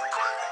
requirement.